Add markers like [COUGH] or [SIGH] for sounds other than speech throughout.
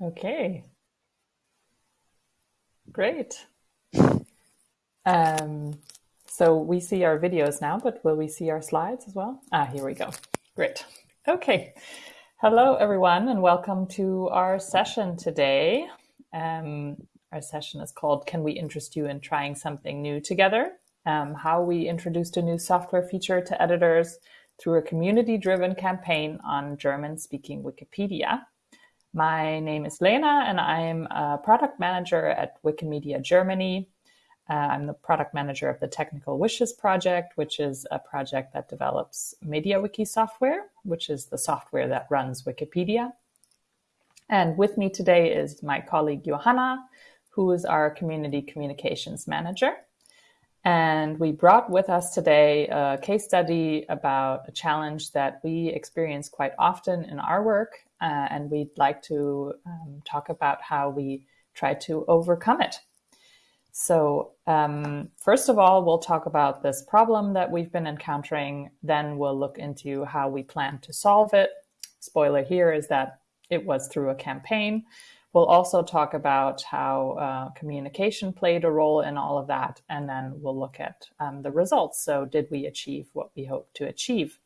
Okay. Great. Um, so we see our videos now, but will we see our slides as well? Ah, here we go. Great. Okay. Hello, everyone, and welcome to our session today. Um, our session is called Can We Interest You in Trying Something New Together? Um, how we introduced a new software feature to editors through a community-driven campaign on German-speaking Wikipedia. My name is Lena, and I'm a product manager at Wikimedia Germany. Uh, I'm the product manager of the Technical Wishes project, which is a project that develops MediaWiki software, which is the software that runs Wikipedia. And with me today is my colleague Johanna, who is our community communications manager. And we brought with us today a case study about a challenge that we experience quite often in our work. Uh, and we'd like to um, talk about how we try to overcome it. So um, first of all, we'll talk about this problem that we've been encountering. Then we'll look into how we plan to solve it. Spoiler here is that it was through a campaign. We'll also talk about how uh, communication played a role in all of that, and then we'll look at um, the results. So did we achieve what we hoped to achieve?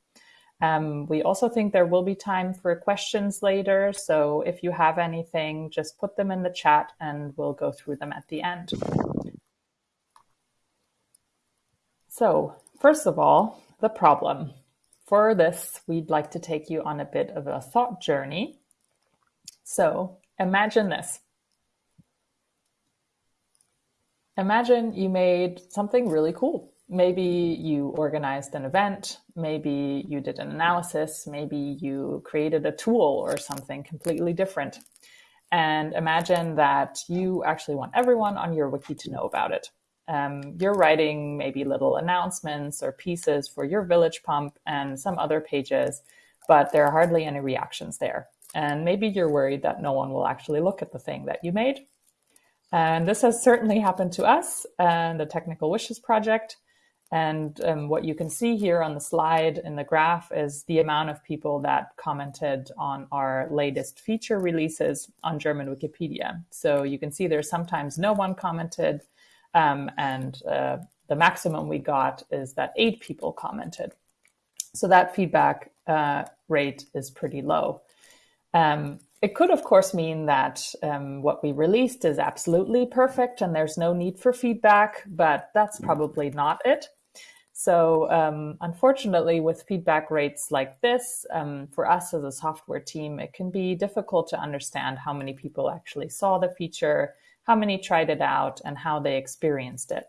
Um, we also think there will be time for questions later. So if you have anything, just put them in the chat and we'll go through them at the end. So first of all, the problem. For this, we'd like to take you on a bit of a thought journey. So Imagine this. Imagine you made something really cool. Maybe you organized an event, maybe you did an analysis, maybe you created a tool or something completely different. And imagine that you actually want everyone on your wiki to know about it. Um, you're writing maybe little announcements or pieces for your village pump and some other pages, but there are hardly any reactions there. And maybe you're worried that no one will actually look at the thing that you made. And this has certainly happened to us and the Technical Wishes project. And um, what you can see here on the slide in the graph is the amount of people that commented on our latest feature releases on German Wikipedia. So you can see there's sometimes no one commented, um, and uh, the maximum we got is that eight people commented. So that feedback uh, rate is pretty low. Um, it could, of course, mean that um, what we released is absolutely perfect and there's no need for feedback, but that's probably not it. So um, unfortunately, with feedback rates like this, um, for us as a software team, it can be difficult to understand how many people actually saw the feature, how many tried it out, and how they experienced it.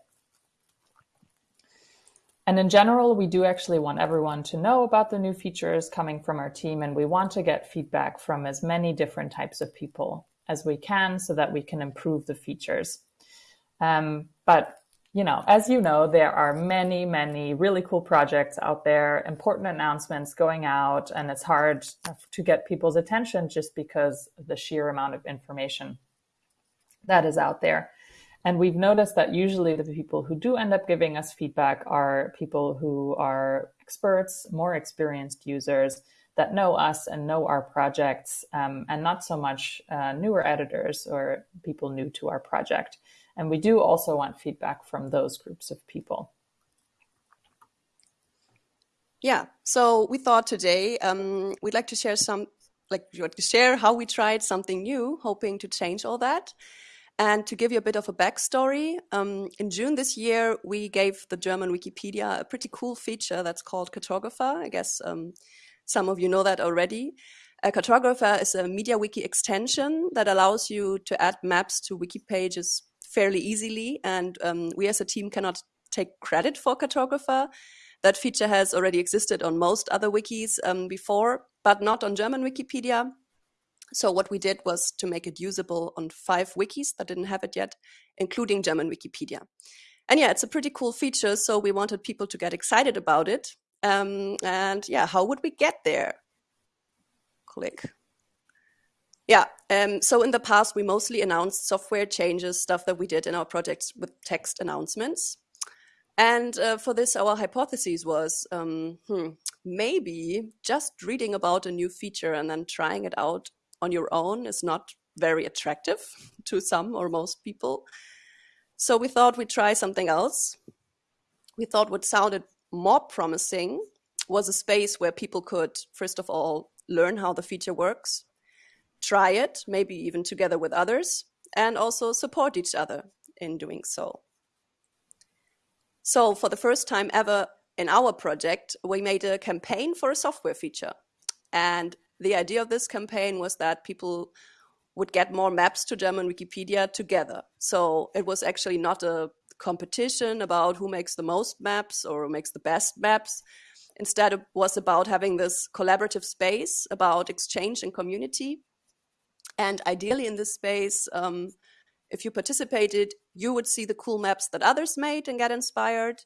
And in general, we do actually want everyone to know about the new features coming from our team, and we want to get feedback from as many different types of people as we can so that we can improve the features. Um, but you know, as you know, there are many, many really cool projects out there, important announcements going out, and it's hard to get people's attention just because of the sheer amount of information that is out there. And we've noticed that usually the people who do end up giving us feedback are people who are experts, more experienced users that know us and know our projects, um, and not so much uh, newer editors or people new to our project. And we do also want feedback from those groups of people. Yeah, so we thought today um, we'd like to share some, like to share how we tried something new, hoping to change all that. And to give you a bit of a backstory, um, in June this year, we gave the German Wikipedia a pretty cool feature that's called Kartographer. I guess um, some of you know that already. A Kartographer is a MediaWiki extension that allows you to add maps to wiki pages fairly easily. And um, we as a team cannot take credit for Kartographer. That feature has already existed on most other wikis um, before, but not on German Wikipedia. So what we did was to make it usable on five wikis that didn't have it yet, including German Wikipedia. And yeah, it's a pretty cool feature. So we wanted people to get excited about it. Um, and yeah, how would we get there? Click. Yeah, um, so in the past, we mostly announced software changes, stuff that we did in our projects with text announcements. And uh, for this, our hypothesis was um, hmm, maybe just reading about a new feature and then trying it out on your own is not very attractive [LAUGHS] to some or most people. So we thought we'd try something else. We thought what sounded more promising was a space where people could, first of all, learn how the feature works, try it, maybe even together with others, and also support each other in doing so. So for the first time ever in our project, we made a campaign for a software feature. And the idea of this campaign was that people would get more maps to German Wikipedia together. So it was actually not a competition about who makes the most maps or who makes the best maps. Instead, it was about having this collaborative space about exchange and community. And ideally in this space, um, if you participated, you would see the cool maps that others made and get inspired.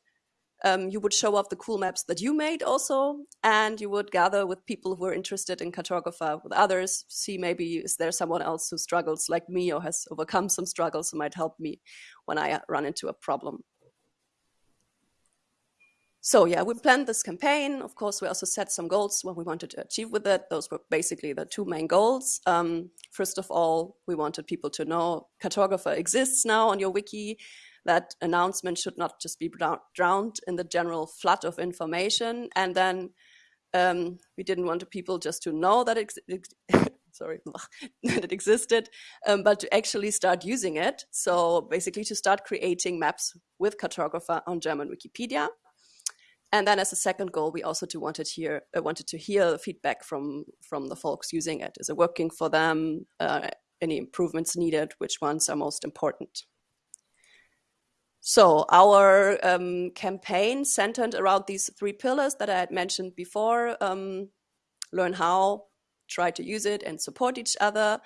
Um, you would show off the cool maps that you made also, and you would gather with people who are interested in kartographer with others, see maybe is there someone else who struggles like me or has overcome some struggles who might help me when I run into a problem. So yeah, we planned this campaign. Of course, we also set some goals, what we wanted to achieve with it. Those were basically the two main goals. Um, first of all, we wanted people to know kartographer exists now on your wiki. That announcement should not just be drowned in the general flood of information. And then um, we didn't want people just to know that it, [LAUGHS] sorry, [LAUGHS] that it existed, um, but to actually start using it. So basically to start creating maps with kartographer on German Wikipedia. And then as a second goal, we also wanted hear uh, wanted to hear feedback from from the folks using it. Is it working for them? Uh, any improvements needed? Which ones are most important? So our um, campaign centered around these three pillars that I had mentioned before. Um, learn how, try to use it, and support each other.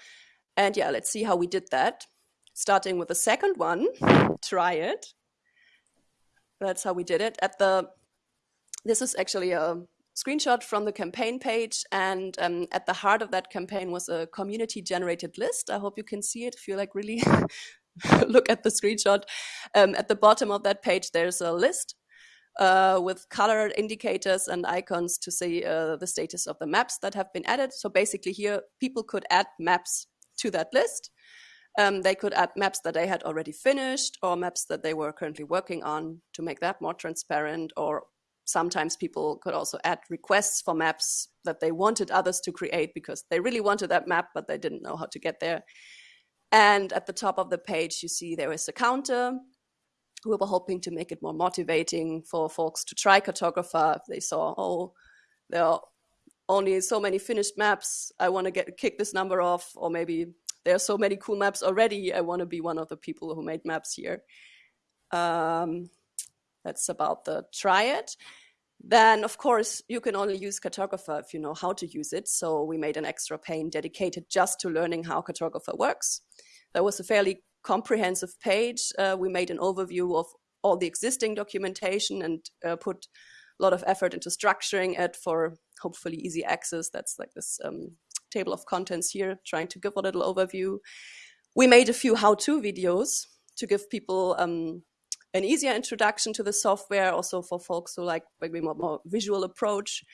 And yeah, let's see how we did that. Starting with the second one, [LAUGHS] try it. That's how we did it. At the this is actually a screenshot from the campaign page and um, at the heart of that campaign was a community generated list. I hope you can see it if you like really [LAUGHS] look at the screenshot. Um, at the bottom of that page there's a list uh, with colored indicators and icons to see uh, the status of the maps that have been added. So basically here people could add maps to that list. Um, they could add maps that they had already finished or maps that they were currently working on to make that more transparent or sometimes people could also add requests for maps that they wanted others to create because they really wanted that map, but they didn't know how to get there. And at the top of the page, you see there is a counter. We were hoping to make it more motivating for folks to try kartographer if they saw, oh, there are only so many finished maps. I want to get kick this number off, or maybe there are so many cool maps already. I want to be one of the people who made maps here. Um, that's about the triad. Then, of course, you can only use Kartographer if you know how to use it. So we made an extra pane dedicated just to learning how Kartographer works. That was a fairly comprehensive page. Uh, we made an overview of all the existing documentation and uh, put a lot of effort into structuring it for hopefully easy access. That's like this um, table of contents here, trying to give a little overview. We made a few how-to videos to give people um, an easier introduction to the software, also for folks who like maybe more, more visual approach.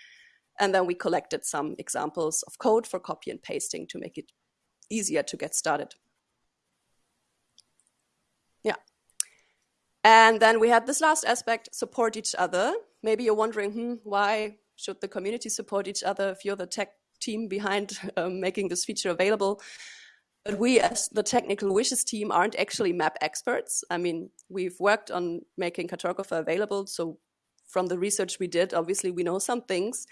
And then we collected some examples of code for copy and pasting to make it easier to get started. Yeah. And then we had this last aspect, support each other. Maybe you're wondering, hmm, why should the community support each other if you're the tech team behind [LAUGHS] um, making this feature available? But we as the technical wishes team aren't actually map experts. I mean, we've worked on making kartographer available. So from the research we did, obviously we know some things,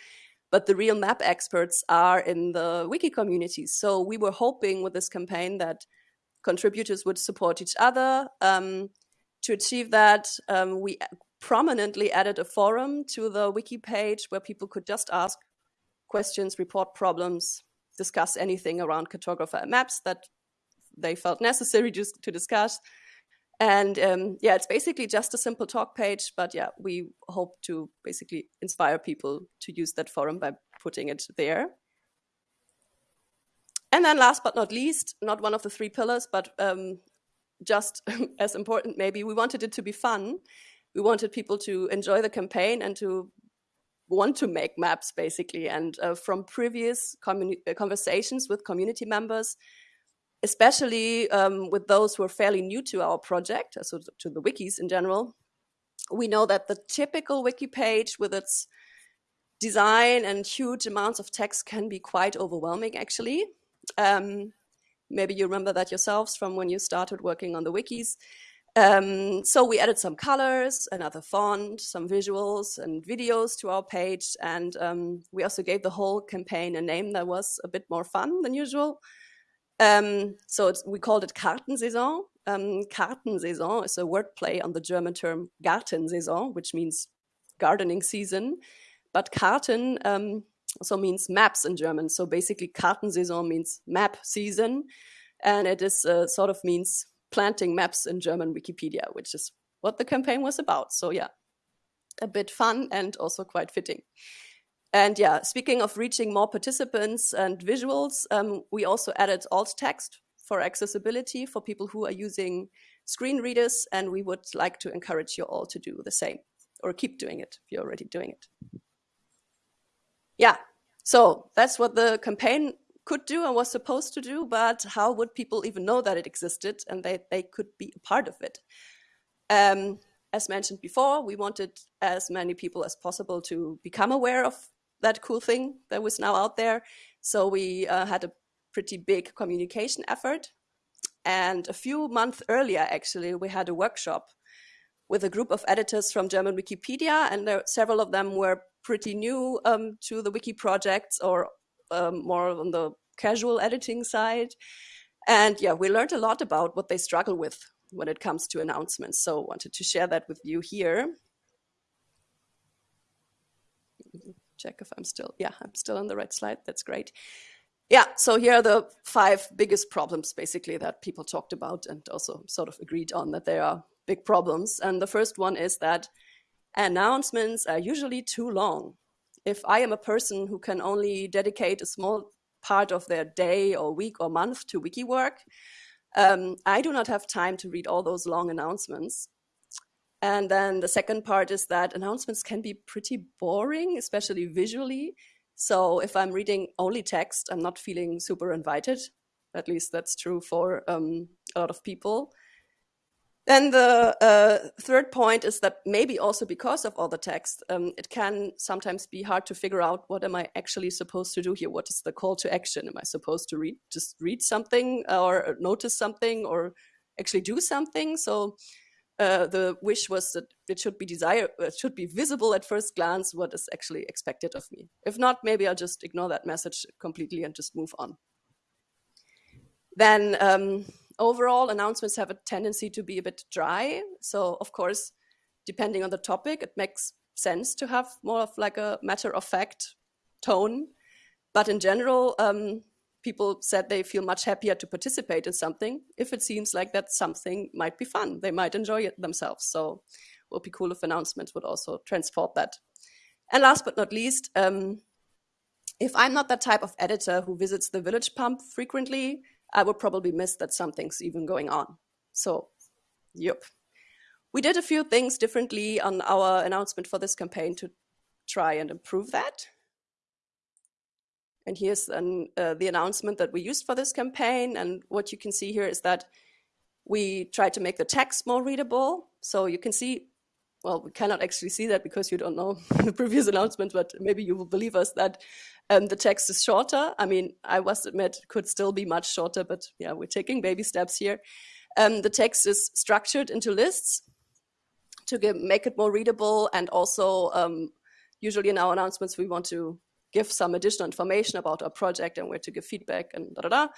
but the real map experts are in the wiki community. So we were hoping with this campaign that contributors would support each other. Um, to achieve that, um, we prominently added a forum to the wiki page where people could just ask questions, report problems, discuss anything around kartographer maps that they felt necessary [LAUGHS] just to discuss. And um, yeah, it's basically just a simple talk page, but yeah, we hope to basically inspire people to use that forum by putting it there. And then last but not least, not one of the three pillars, but um, just [LAUGHS] as important maybe, we wanted it to be fun. We wanted people to enjoy the campaign and to want to make maps basically. And uh, from previous uh, conversations with community members, especially um, with those who are fairly new to our project, so to the wikis in general, we know that the typical wiki page with its design and huge amounts of text can be quite overwhelming, actually. Um, maybe you remember that yourselves from when you started working on the wikis. Um, so we added some colors, another font, some visuals and videos to our page. And um, we also gave the whole campaign a name that was a bit more fun than usual. Um, so we called it Kartensaison. Um, Kartensaison is a wordplay on the German term Gartensaison, which means gardening season. But Karten um, also means maps in German. So basically, Kartensaison means map season. And it is uh, sort of means planting maps in German Wikipedia, which is what the campaign was about. So yeah, a bit fun and also quite fitting. And yeah, speaking of reaching more participants and visuals, um, we also added alt text for accessibility for people who are using screen readers. And we would like to encourage you all to do the same or keep doing it if you're already doing it. Yeah, so that's what the campaign could do and was supposed to do, but how would people even know that it existed and they, they could be a part of it? Um, as mentioned before, we wanted as many people as possible to become aware of that cool thing that was now out there. So we uh, had a pretty big communication effort. And a few months earlier, actually, we had a workshop with a group of editors from German Wikipedia, and there, several of them were pretty new um, to the wiki projects or um, more on the casual editing side. And yeah, we learned a lot about what they struggle with when it comes to announcements. So wanted to share that with you here. check if I'm still, yeah, I'm still on the right slide. That's great. Yeah, so here are the five biggest problems basically that people talked about and also sort of agreed on that there are big problems. And the first one is that announcements are usually too long. If I am a person who can only dedicate a small part of their day or week or month to wiki work, um, I do not have time to read all those long announcements. And then the second part is that announcements can be pretty boring, especially visually. So if I'm reading only text, I'm not feeling super invited. At least that's true for um, a lot of people. Then the uh, third point is that maybe also because of all the text, um, it can sometimes be hard to figure out what am I actually supposed to do here? What is the call to action? Am I supposed to read, just read something or notice something or actually do something? So uh, the wish was that it should be desire, it should be visible at first glance what is actually expected of me. If not, maybe I'll just ignore that message completely and just move on. Then um, overall, announcements have a tendency to be a bit dry. So of course, depending on the topic, it makes sense to have more of like a matter of fact tone. But in general, um, people said they feel much happier to participate in something if it seems like that something might be fun. They might enjoy it themselves. So it would be cool if announcements would also transport that. And last but not least, um, if I'm not that type of editor who visits the village pump frequently, I would probably miss that something's even going on. So, yep. We did a few things differently on our announcement for this campaign to try and improve that. And here's an, uh, the announcement that we used for this campaign. And what you can see here is that we tried to make the text more readable. So you can see, well, we cannot actually see that because you don't know [LAUGHS] the previous announcement, but maybe you will believe us that um, the text is shorter. I mean, I must admit, could still be much shorter, but yeah, we're taking baby steps here. Um, the text is structured into lists to make it more readable. And also, um, usually in our announcements, we want to give some additional information about our project and where to give feedback and da da da.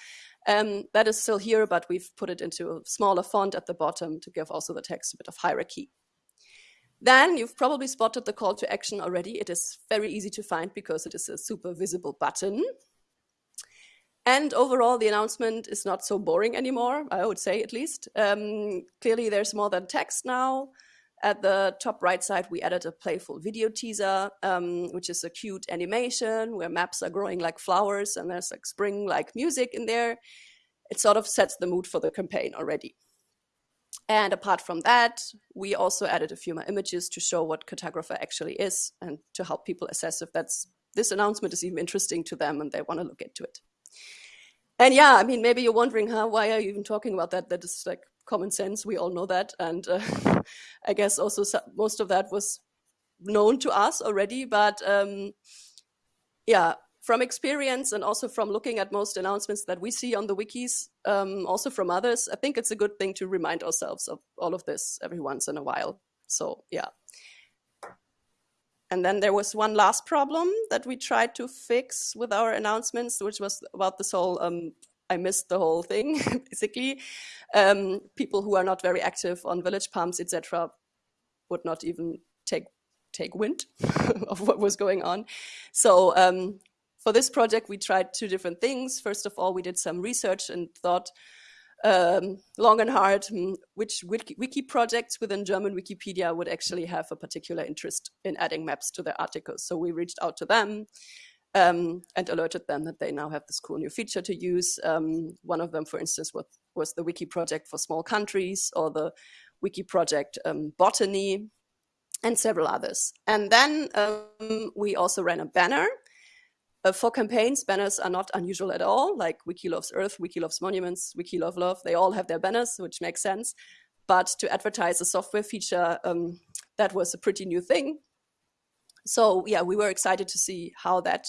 Um, that is still here, but we've put it into a smaller font at the bottom to give also the text a bit of hierarchy. Then you've probably spotted the call to action already. It is very easy to find because it is a super visible button. And overall, the announcement is not so boring anymore, I would say at least. Um, clearly, there's more than text now. At the top right side, we added a playful video teaser, um, which is a cute animation where maps are growing like flowers and there's like spring-like music in there. It sort of sets the mood for the campaign already. And apart from that, we also added a few more images to show what Kartographer actually is and to help people assess if that's this announcement is even interesting to them and they want to look into it. and yeah, I mean, maybe you're wondering, huh, why are you even talking about that? That is like common sense. We all know that. And uh, [LAUGHS] I guess also most of that was known to us already. But um, yeah, from experience and also from looking at most announcements that we see on the wikis, um, also from others, I think it's a good thing to remind ourselves of all of this every once in a while. So yeah. And then there was one last problem that we tried to fix with our announcements, which was about this whole, um, I missed the whole thing, [LAUGHS] basically. Um, people who are not very active on village pumps, etc., would not even take take wind [LAUGHS] of what was going on. So um, for this project, we tried two different things. First of all, we did some research and thought, um, long and hard hmm, which wiki, wiki, projects within German Wikipedia would actually have a particular interest in adding maps to their articles. So we reached out to them um, and alerted them that they now have this cool new feature to use. Um, one of them, for instance, was, was, the wiki project for small countries or the wiki project um, Botany and several others. And then um, we also ran a banner uh, for campaigns, banners are not unusual at all, like Wiki Loves Earth, Wiki Loves Monuments, Wiki Love Love. They all have their banners, which makes sense. But to advertise a software feature, um, that was a pretty new thing. So yeah, we were excited to see how that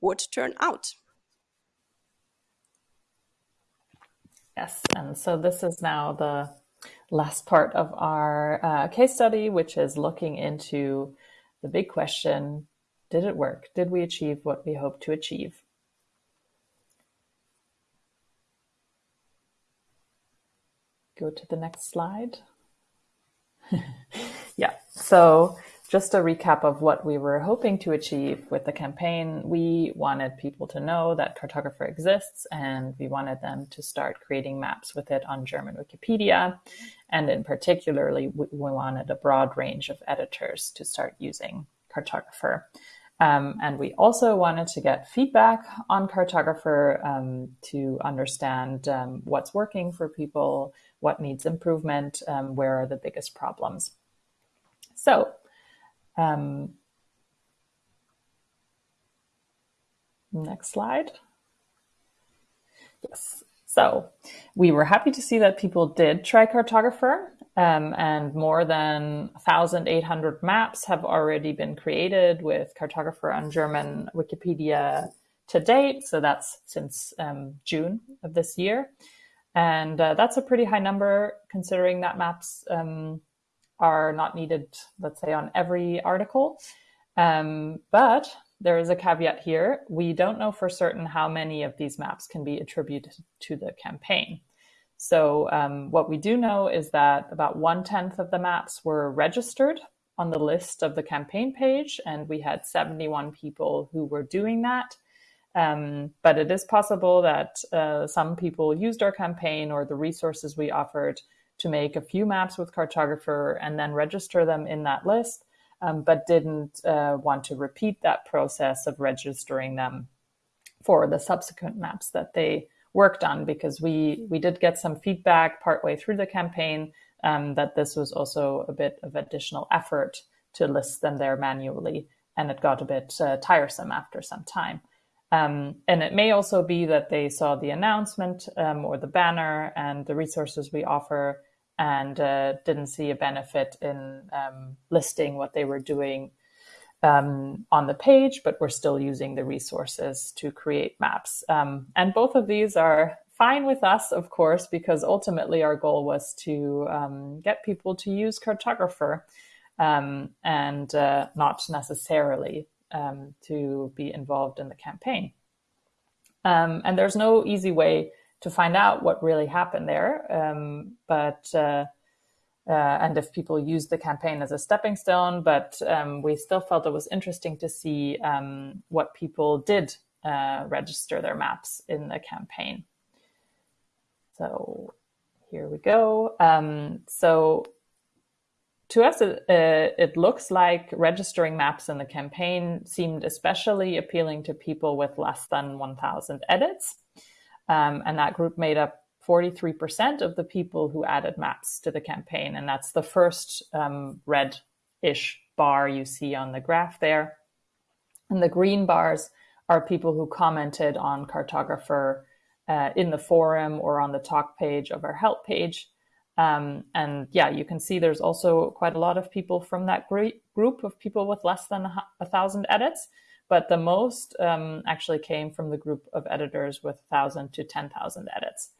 would turn out. Yes, and so this is now the last part of our uh, case study, which is looking into the big question, did it work? Did we achieve what we hoped to achieve? Go to the next slide. [LAUGHS] yeah, so just a recap of what we were hoping to achieve with the campaign. We wanted people to know that Kartographer exists and we wanted them to start creating maps with it on German Wikipedia. And in particularly, we wanted a broad range of editors to start using Kartographer. Um, and we also wanted to get feedback on Kartographer um, to understand um, what's working for people, what needs improvement, um, where are the biggest problems. So, um, next slide. Yes. So we were happy to see that people did try Kartographer um, and more than 1,800 maps have already been created with Kartographer on German Wikipedia to date. So that's since um, June of this year. And uh, that's a pretty high number considering that maps um, are not needed, let's say, on every article. Um, but there is a caveat here. We don't know for certain how many of these maps can be attributed to the campaign. So um, what we do know is that about one tenth of the maps were registered on the list of the campaign page, and we had 71 people who were doing that. Um, but it is possible that uh, some people used our campaign or the resources we offered to make a few maps with Kartographer and then register them in that list um, but didn't uh, want to repeat that process of registering them for the subsequent maps that they worked done because we we did get some feedback partway through the campaign um, that this was also a bit of additional effort to list them there manually and it got a bit uh, tiresome after some time. Um, and it may also be that they saw the announcement um, or the banner and the resources we offer and uh, didn't see a benefit in um, listing what they were doing um, on the page, but we're still using the resources to create maps. Um, and both of these are fine with us, of course, because ultimately our goal was to um, get people to use Kartographer um, and uh, not necessarily um, to be involved in the campaign. and there's no easy way to find out what really happened there. Um, but uh, uh, and if people used the campaign as a stepping stone, but um, we still felt it was interesting to see um, what people did uh, register their maps in the campaign. So here we go. Um, so to us, it, uh, it, looks like registering maps in the campaign seemed especially appealing to people with less than 1,000 edits. Um, and that group made up 43% of the people who added maps to the campaign. And that's the first um, red-ish bar you see on the graph there. And the green bars are people who commented on Kartographer uh, in the forum or on the talk page of our help page. Um, and yeah, you can see there's also quite a lot of people from that group of people with less than a thousand edits. But the most um, actually came from the group of editors with 1,000 to 10,000 edits.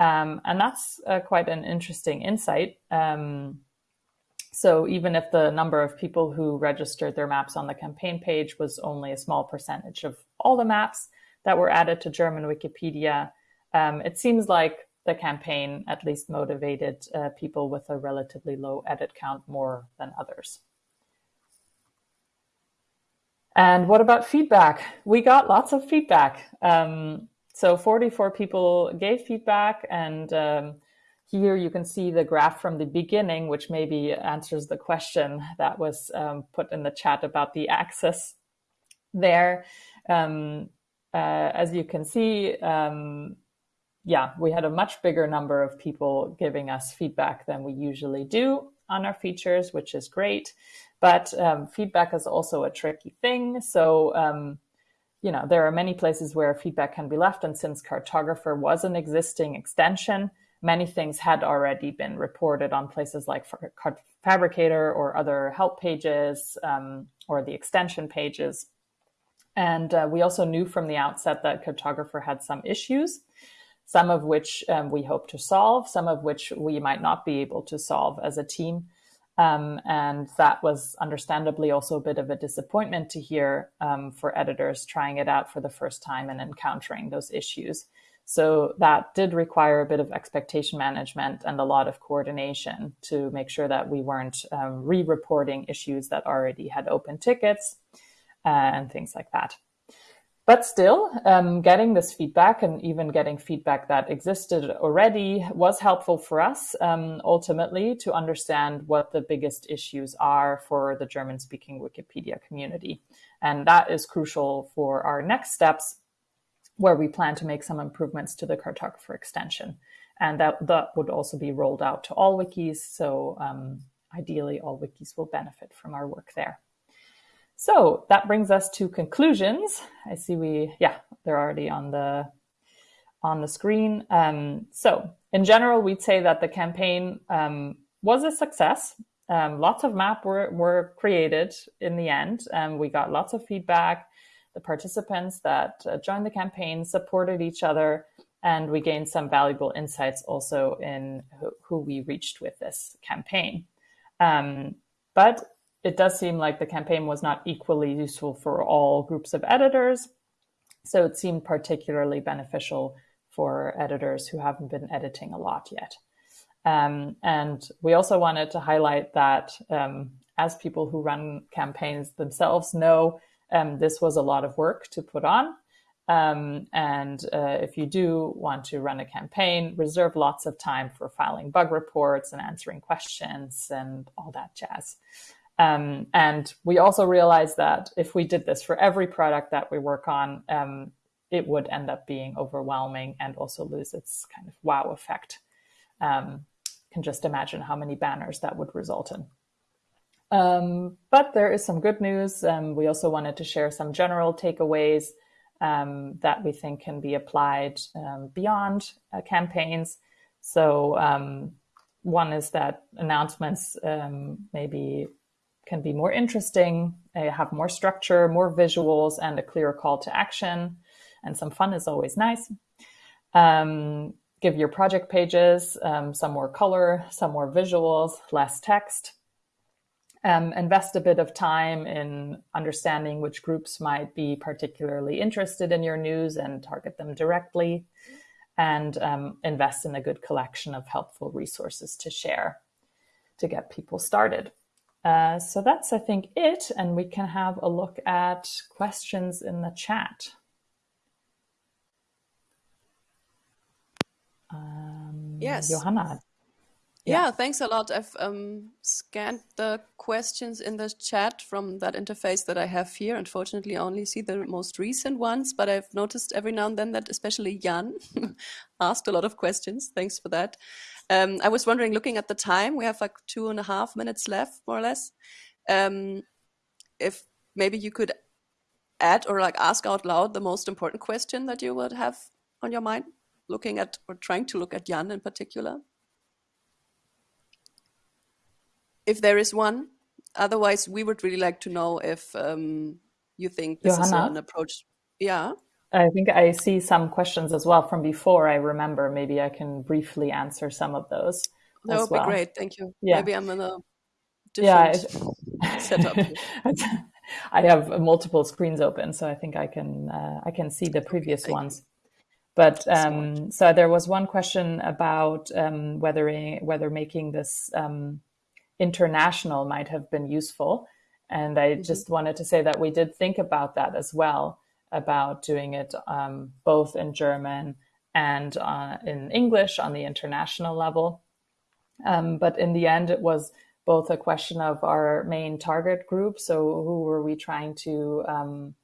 Um, and that's uh, quite an interesting insight. Um, so even if the number of people who registered their maps on the campaign page was only a small percentage of all the maps that were added to German Wikipedia, um, it seems like the campaign at least motivated uh, people with a relatively low edit count more than others. And what about feedback? We got lots of feedback. Um, so 44 people gave feedback and um, here you can see the graph from the beginning, which maybe answers the question that was um, put in the chat about the access there. Um, uh, as you can see, um, yeah, we had a much bigger number of people giving us feedback than we usually do on our features, which is great. But um, feedback is also a tricky thing. So, um, you know, there are many places where feedback can be left. And since Kartographer was an existing extension, many things had already been reported on places like Phabricator or other help pages um, or the extension pages. And uh, we also knew from the outset that Kartographer had some issues, some of which um, we hope to solve, some of which we might not be able to solve as a team. Um, and that was understandably also a bit of a disappointment to hear um, for editors trying it out for the first time and encountering those issues. So that did require a bit of expectation management and a lot of coordination to make sure that we weren't um, re-reporting issues that already had open tickets uh, and things like that. But still, um, getting this feedback and even getting feedback that existed already was helpful for us um, ultimately to understand what the biggest issues are for the German speaking Wikipedia community. And that is crucial for our next steps where we plan to make some improvements to the kartographer extension. And that, that would also be rolled out to all wikis. So um, ideally, all wikis will benefit from our work there. So that brings us to conclusions. I see we, yeah, they're already on the on the screen. Um, so in general, we'd say that the campaign um, was a success. Um, lots of map were, were created in the end. and we got lots of feedback the participants that uh, joined the campaign supported each other, and we gained some valuable insights also in who, who we reached with this campaign. Um, but it does seem like the campaign was not equally useful for all groups of editors. So it seemed particularly beneficial for editors who haven't been editing a lot yet. Um, and we also wanted to highlight that um, as people who run campaigns themselves know, um, this was a lot of work to put on. Um, and uh, if you do want to run a campaign, reserve lots of time for filing bug reports and answering questions and all that jazz. Um, and we also realized that if we did this for every product that we work on, um, it would end up being overwhelming and also lose its kind of wow effect. Um, can just imagine how many banners that would result in. Um, but there is some good news. Um, we also wanted to share some general takeaways um, that we think can be applied um, beyond uh, campaigns. So um, one is that announcements maybe can be more interesting, uh, have more structure, more visuals, and a clear call to action. And some fun is always nice. give your project pages some more color, some more visuals, less text um, invest a bit of time in understanding which groups might be particularly interested in your news and target them directly, and um, invest in a good collection of helpful resources to share to get people started. Uh, so that's, I think, it. And we can have a look at questions in the chat. Um, yes. Johanna, yeah. thanks a lot. I've um, scanned the questions in the chat from that interface that I have here. Unfortunately, I only see the most recent ones, but I've noticed every now and then that especially Jan [LAUGHS] asked a lot of questions. Thanks for that. Um, I was wondering, looking at the time, we have like two and a half minutes left, more or less. Um, if maybe you could add or like ask out loud the most important question that you would have on your mind looking at or trying to look at Jan in particular. If there is one, otherwise we would really like to know if um, you think this Johanna? is an approach. Yeah. I think I see some questions as well from before. I remember maybe I can briefly answer some of those. That would well. be great. Thank you. Yeah. Maybe I'm in a different yeah, setup. [LAUGHS] I have multiple screens open, so I think I can uh, I can see the previous Thank ones. But um, so there was one question about um, whether whether making this um, international might have been useful, and I mm-hmm. just wanted to say that we did think about that as well about doing it um, both in German and uh, in English on the international level. Um, but in the end, it was both a question of our main target group. So, who were we trying to um,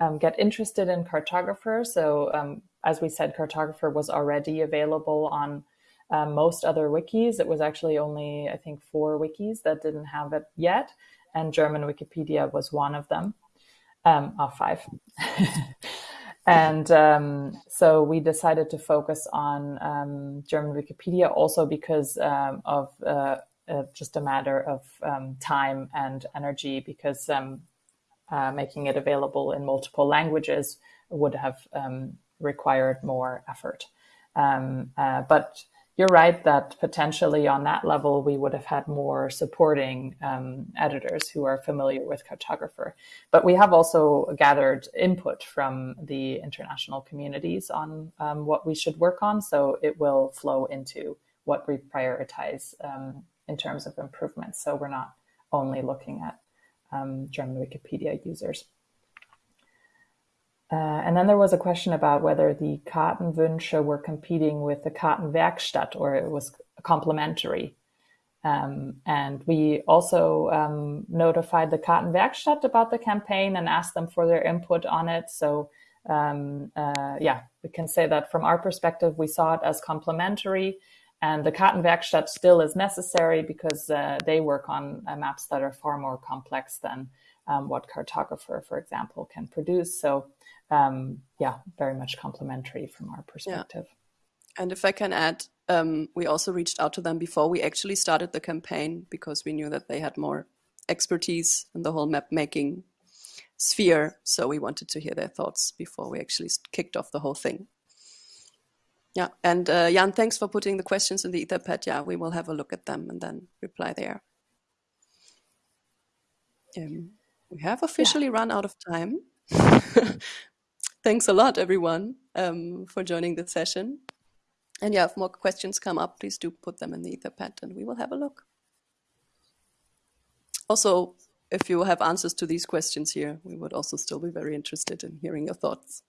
um get interested in kartographer? So, um, as we said, kartographer was already available on uh, most other wikis. It was actually only, I think, four wikis that didn't have it yet. And German Wikipedia was one of them um, five. [LAUGHS] and um, so we decided to focus on um, German Wikipedia also because um, of uh, uh, just a matter of um, time and energy, because um, uh, making it available in multiple languages would have required more effort. Uh, but you're right that potentially on that level we would have had more supporting um, editors who are familiar with kartographer. But we have also gathered input from the international communities on um, what we should work on. So it will flow into what we prioritize um, in terms of improvements. So we're not only looking at um, german wikipedia users and then there was a question about whether the Kartenwünsche were competing with the Kartenwerkstatt or it was complementary. Um, and we also um, notified the Kartenwerkstatt about the campaign and asked them for their input on it. So, um, uh, yeah, we can say that from our perspective, we saw it as complementary. And the Kartenwerkstatt still is necessary because uh, they work on uh, maps that are far more complex than um, what Kartographer, for example, can produce. So um, yeah, very much complementary from our perspective. Yeah. And if I can add, um, we also reached out to them before we actually started the campaign because we knew that they had more expertise in the whole map making sphere. So we wanted to hear their thoughts before we actually kicked off the whole thing. Yeah, and uh, Jan, thanks for putting the questions in the Etherpad. Yeah, we will have a look at them and then reply there. Um, we have officially yeah. run out of time. [LAUGHS] Thanks a lot, everyone, um, for joining the session. And yeah, if more questions come up, please do put them in the Etherpad and we will have a look. Also, if you have answers to these questions here, we would also still be very interested in hearing your thoughts.